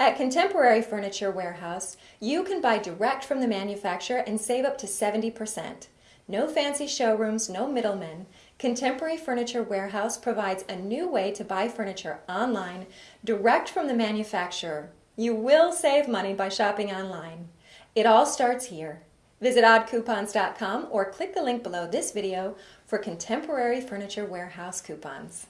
At Contemporary Furniture Warehouse, you can buy direct from the manufacturer and save up to 70%. No fancy showrooms, no middlemen. Contemporary Furniture Warehouse provides a new way to buy furniture online, direct from the manufacturer. You will save money by shopping online. It all starts here. Visit oddcoupons.com or click the link below this video for Contemporary Furniture Warehouse coupons.